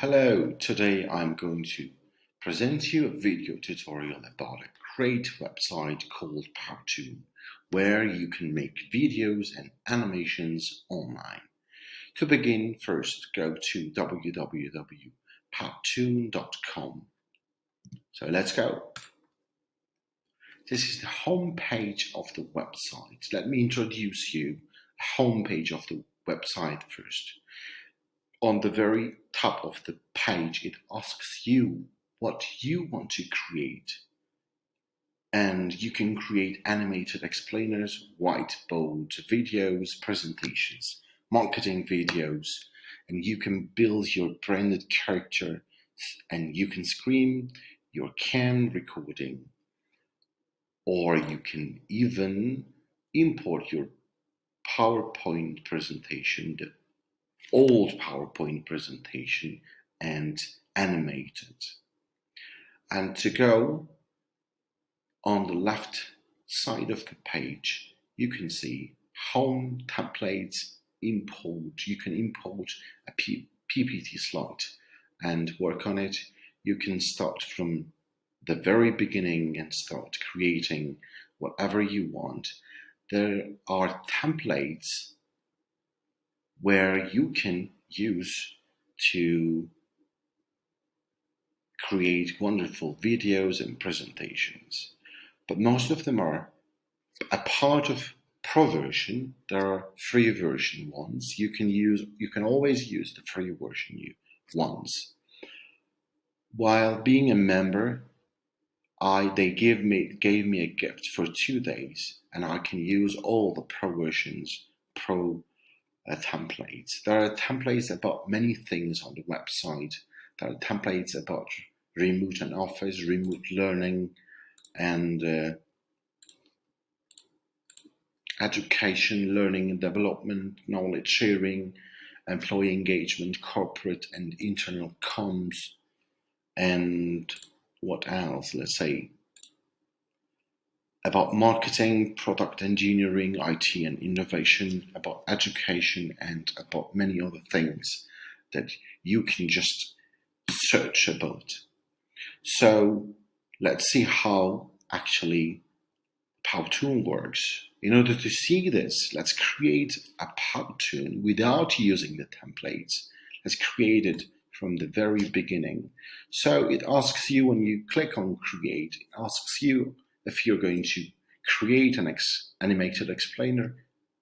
Hello, today I'm going to present you a video tutorial about a great website called Powtoon, where you can make videos and animations online. To begin, first go to www.powtoon.com. So let's go. This is the home page of the website. Let me introduce you the home page of the website first on the very top of the page, it asks you what you want to create. And you can create animated explainers, whiteboard videos, presentations, marketing videos, and you can build your branded character and you can screen your cam recording or you can even import your PowerPoint presentation, the old PowerPoint presentation and animate it. And to go on the left side of the page, you can see home templates import. You can import a P PPT slide and work on it. You can start from the very beginning and start creating whatever you want. There are templates where you can use to create wonderful videos and presentations. But most of them are a part of pro version. There are free version ones. You can use you can always use the free version ones. While being a member, I they give me gave me a gift for two days and I can use all the pro versions pro uh, templates. There are templates about many things on the website. There are templates about remote and office, remote learning, and uh, education, learning and development, knowledge sharing, employee engagement, corporate and internal comms, and what else? Let's say about marketing, product engineering, IT and innovation, about education, and about many other things that you can just search about. So let's see how actually Powtoon works. In order to see this, let's create a Powtoon without using the templates. Let's create it from the very beginning. So it asks you when you click on create, it asks you if you're going to create an ex animated explainer,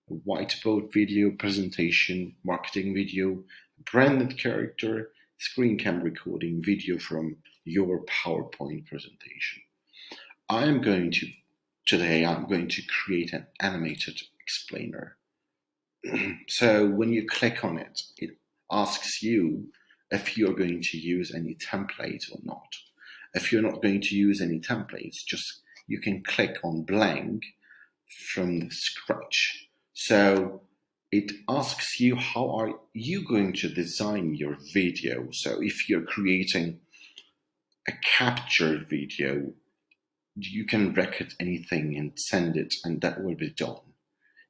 a whiteboard video presentation, marketing video, branded character, screen cam recording video from your PowerPoint presentation. I'm going to, today I'm going to create an animated explainer. so when you click on it, it asks you if you're going to use any template or not. If you're not going to use any templates, just you can click on blank from scratch. So it asks you how are you going to design your video. So if you're creating a captured video, you can record anything and send it and that will be done.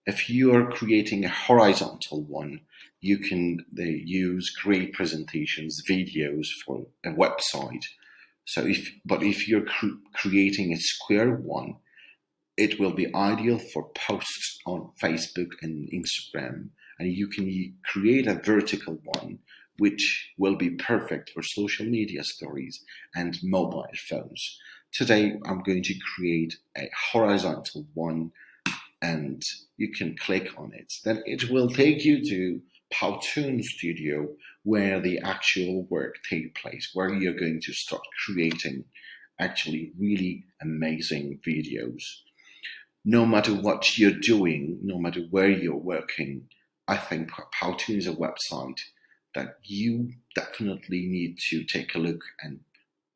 If you are creating a horizontal one, you can use great presentations, videos for a website so if, but if you're cr creating a square one, it will be ideal for posts on Facebook and Instagram. And you can create a vertical one, which will be perfect for social media stories and mobile phones. Today, I'm going to create a horizontal one and you can click on it. Then it will take you to Powtoon Studio where the actual work take place, where you're going to start creating actually really amazing videos. No matter what you're doing, no matter where you're working, I think Powtoon is a website that you definitely need to take a look and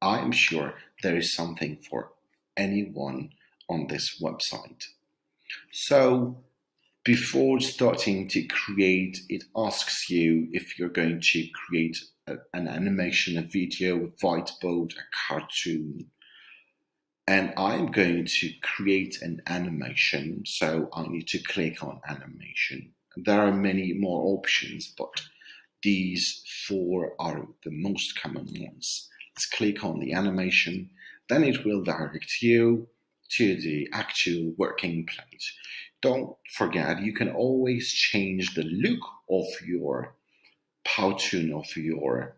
I am sure there is something for anyone on this website. So before starting to create, it asks you if you're going to create a, an animation, a video, a whiteboard, a cartoon. And I'm going to create an animation, so I need to click on animation. There are many more options, but these four are the most common ones. Let's click on the animation, then it will direct you to the actual working place. Don't forget, you can always change the look of your Powtoon, of your,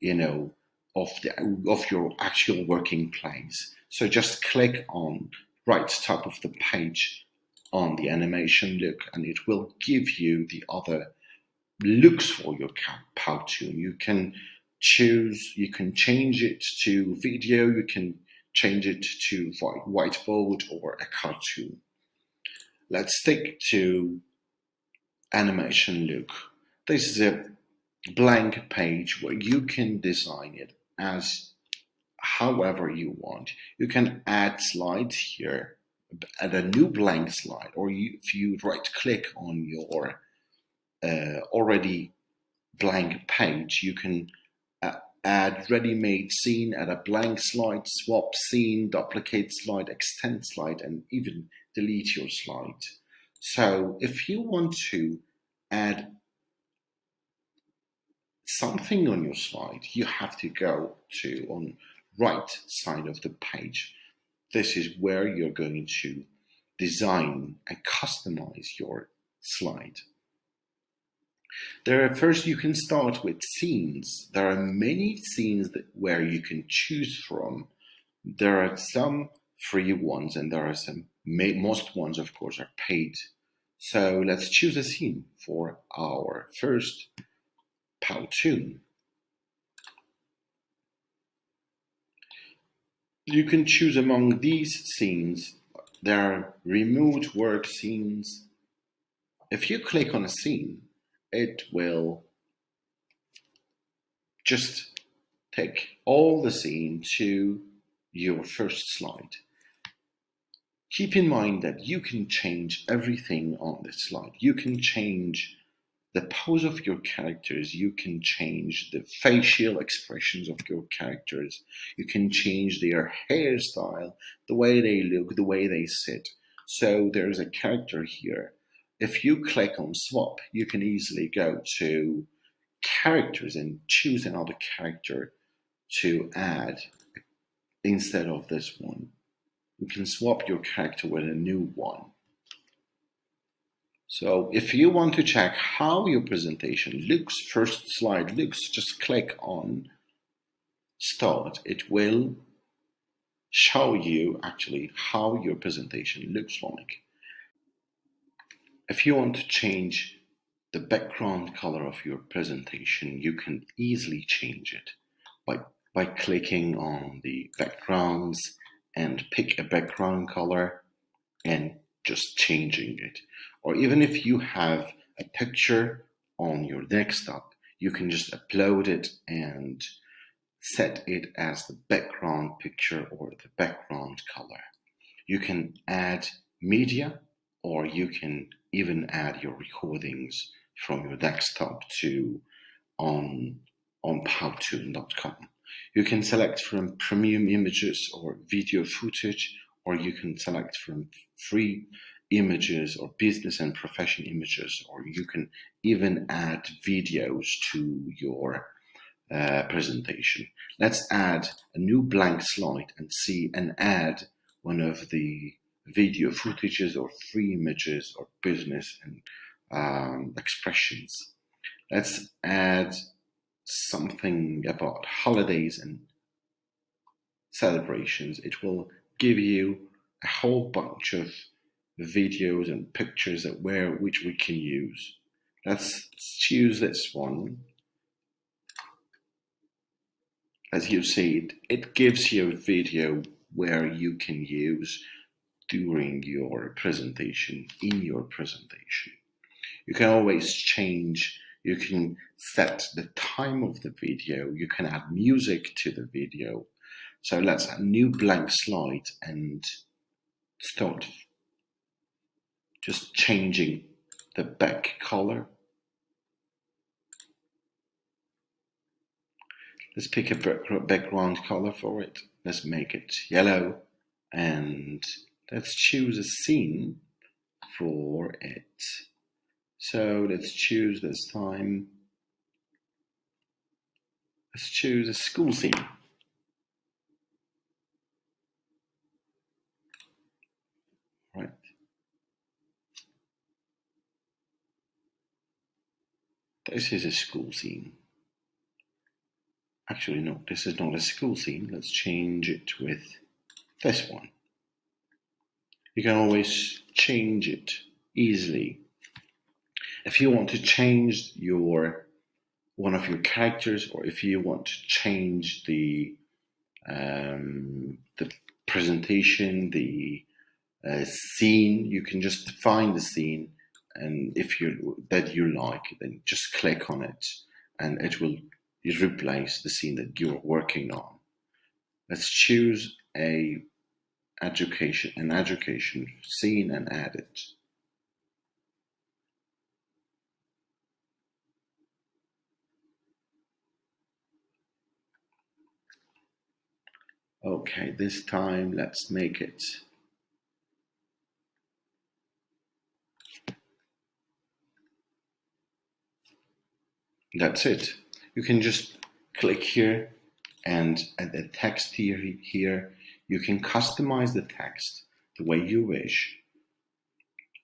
you know, of the of your actual working place. So just click on right top of the page on the animation look and it will give you the other looks for your Powtoon. You can choose, you can change it to video, you can change it to whiteboard or a cartoon. Let's stick to animation look. This is a blank page where you can design it as however you want. You can add slides here, add a new blank slide, or you, if you right click on your uh, already blank page, you can uh, add ready-made scene, add a blank slide, swap scene, duplicate slide, extend slide, and even delete your slide. So if you want to add something on your slide, you have to go to on right side of the page. This is where you're going to design and customize your slide. There are first you can start with scenes. There are many scenes that, where you can choose from. There are some free ones and there are some most ones of course are paid. So let's choose a scene for our first Powtoon. You can choose among these scenes. There are remote work scenes. If you click on a scene, it will just take all the scene to your first slide. Keep in mind that you can change everything on this slide. You can change the pose of your characters, you can change the facial expressions of your characters, you can change their hairstyle, the way they look, the way they sit. So there's a character here if you click on swap, you can easily go to characters and choose another character to add instead of this one. You can swap your character with a new one. So if you want to check how your presentation looks, first slide looks, just click on start. It will show you actually how your presentation looks like. If you want to change the background color of your presentation, you can easily change it by, by clicking on the backgrounds and pick a background color and just changing it. Or even if you have a picture on your desktop, you can just upload it and set it as the background picture or the background color. You can add media or you can even add your recordings from your desktop to on on powtoon.com. You can select from premium images or video footage, or you can select from free images or business and profession images, or you can even add videos to your uh, presentation. Let's add a new blank slide and see and add one of the video footages or free images or business and um, expressions. Let's add something about holidays and celebrations. It will give you a whole bunch of videos and pictures that where which we can use. Let's choose this one. As you see, it, it gives you a video where you can use during your presentation, in your presentation. You can always change, you can set the time of the video, you can add music to the video. So let's add new blank slide and start just changing the back color. Let's pick a background color for it. Let's make it yellow and let's choose a scene for it. So let's choose this time Let's choose a school scene. Right. This is a school scene. Actually, no, this is not a school scene. Let's change it with this one. You can always change it easily. If you want to change your one of your characters, or if you want to change the um, the presentation, the uh, scene, you can just find the scene, and if you that you like, then just click on it, and it will replace the scene that you're working on. Let's choose a education an education scene and add it. Okay, this time let's make it that's it. You can just click here and at the text here, here. You can customize the text the way you wish.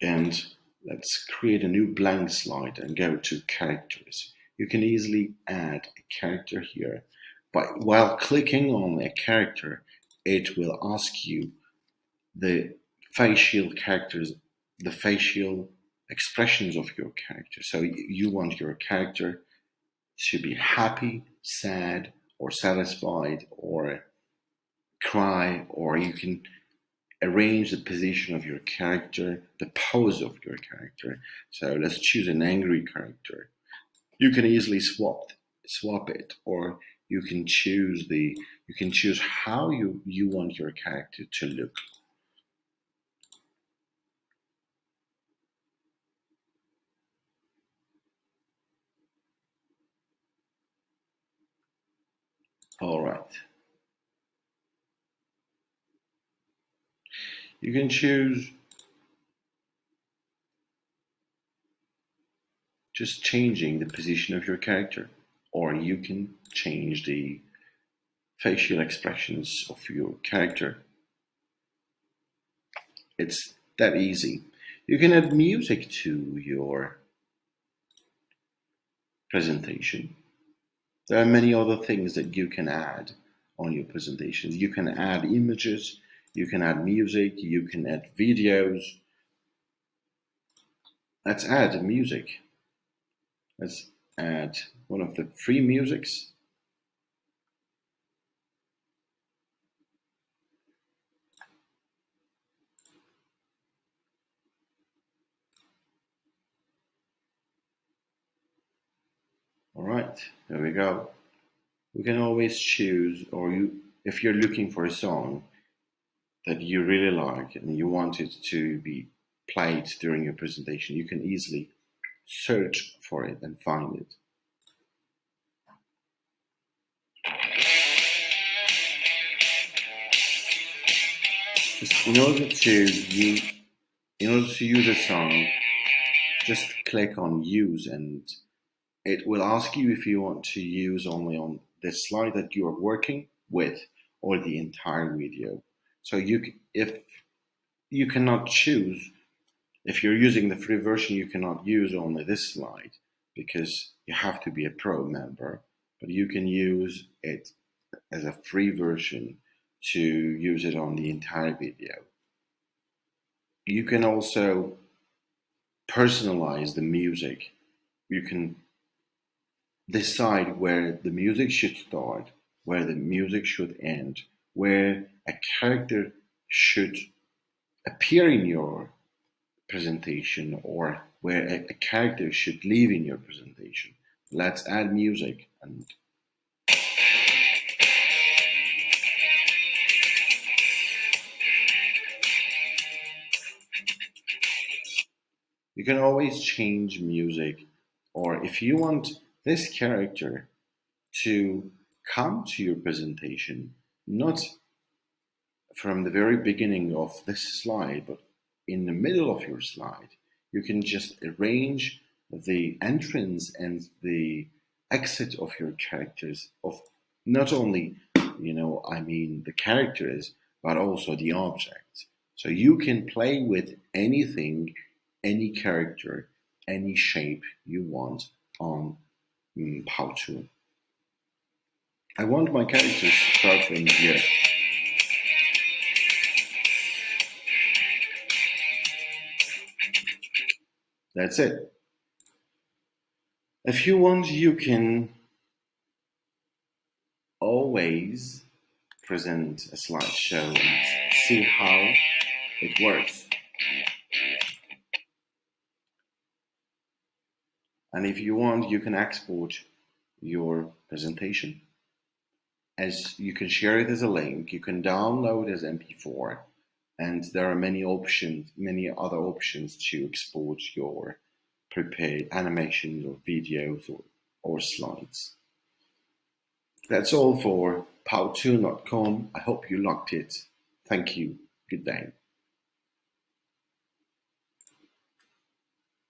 And let's create a new blank slide and go to characters. You can easily add a character here while clicking on a character, it will ask you the facial characters, the facial expressions of your character. So you want your character to be happy, sad, or satisfied, or cry, or you can arrange the position of your character, the pose of your character. So let's choose an angry character. You can easily swap swap it, or you can choose the you can choose how you you want your character to look. All right. You can choose just changing the position of your character or you can change the facial expressions of your character. It's that easy. You can add music to your presentation. There are many other things that you can add on your presentations. You can add images, you can add music, you can add videos. Let's add music. Let's add one of the free musics. All right, there we go. We can always choose, or you, if you're looking for a song that you really like and you want it to be played during your presentation, you can easily search for it and find it. in order to use, in order to use a song, just click on use and it will ask you if you want to use only on the slide that you are working with or the entire video. So you, if you cannot choose, if you're using the free version, you cannot use only this slide because you have to be a pro member, but you can use it as a free version to use it on the entire video. You can also personalize the music. You can decide where the music should start, where the music should end, where a character should appear in your presentation or where a, a character should live in your presentation. Let's add music and you can always change music or if you want this character to come to your presentation not from the very beginning of this slide but in the middle of your slide you can just arrange the entrance and the exit of your characters of not only you know I mean the characters but also the objects. So you can play with anything, any character, any shape you want on um, Powtoon. I want my characters to start from here. That's it. If you want, you can always present a slideshow and see how it works. And if you want, you can export your presentation. As you can share it as a link, you can download as MP4, and there are many options, many other options to export your prepared animations or videos or, or slides. That's all for powtoon.com. I hope you liked it. Thank you. Good day.